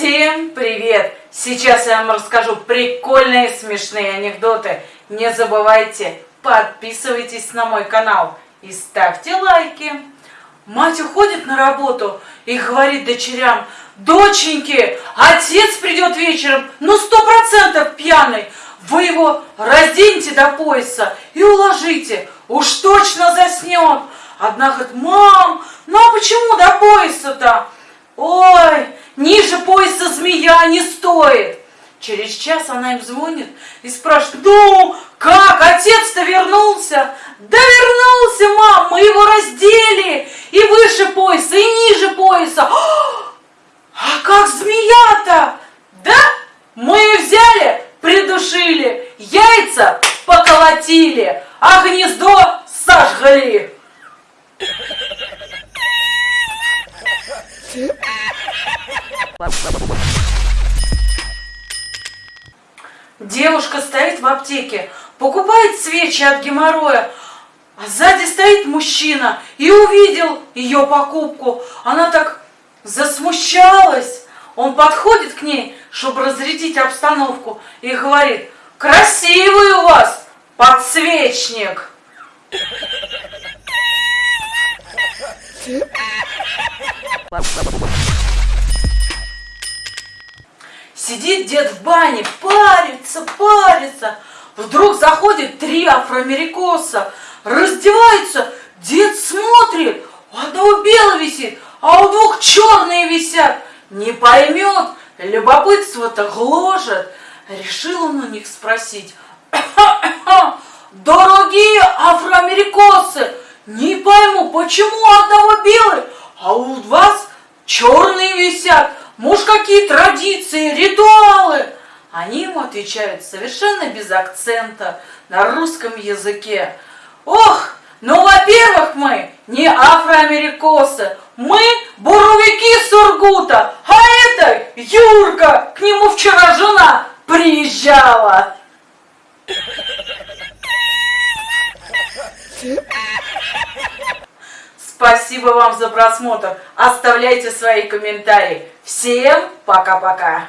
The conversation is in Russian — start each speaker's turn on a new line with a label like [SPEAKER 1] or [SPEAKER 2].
[SPEAKER 1] Всем привет! Сейчас я вам расскажу прикольные смешные анекдоты. Не забывайте, подписывайтесь на мой канал и ставьте лайки. Мать уходит на работу и говорит дочерям, доченьки, отец придет вечером, ну сто процентов пьяный. Вы его разденьте до пояса и уложите, уж точно заснет. Одна говорит, мам, ну а почему до пояса-то? Змея не стоит. Через час она им звонит и спрашивает, ну, как, отец-то вернулся? Да вернулся, мам, мы его раздели и выше пояса, и ниже пояса. А как змея-то? Да, мы ее взяли, придушили, яйца поколотили, а гнездо сожгли. Девушка стоит в аптеке, покупает свечи от геморроя, а сзади стоит мужчина и увидел ее покупку. Она так засмущалась. Он подходит к ней, чтобы разрядить обстановку, и говорит, красивый у вас подсвечник. Сидит дед в бане, парится, парится. Вдруг заходит три афроамерикоса, раздеваются, дед смотрит, у одного белый висит, а у двух черные висят. Не поймет, любопытство-то гложет. Решил он у них спросить, дорогие афроамерикосы, не пойму, почему у одного белый, а у вас черные висят? Муж, какие традиции, ритуалы? Они ему отвечают совершенно без акцента на русском языке. Ох, ну, во-первых, мы не афроамерикосы, мы буровики Сургута, а это Юрка, к нему вчера жена приезжала. Спасибо вам за просмотр. Оставляйте свои комментарии. Всем пока-пока.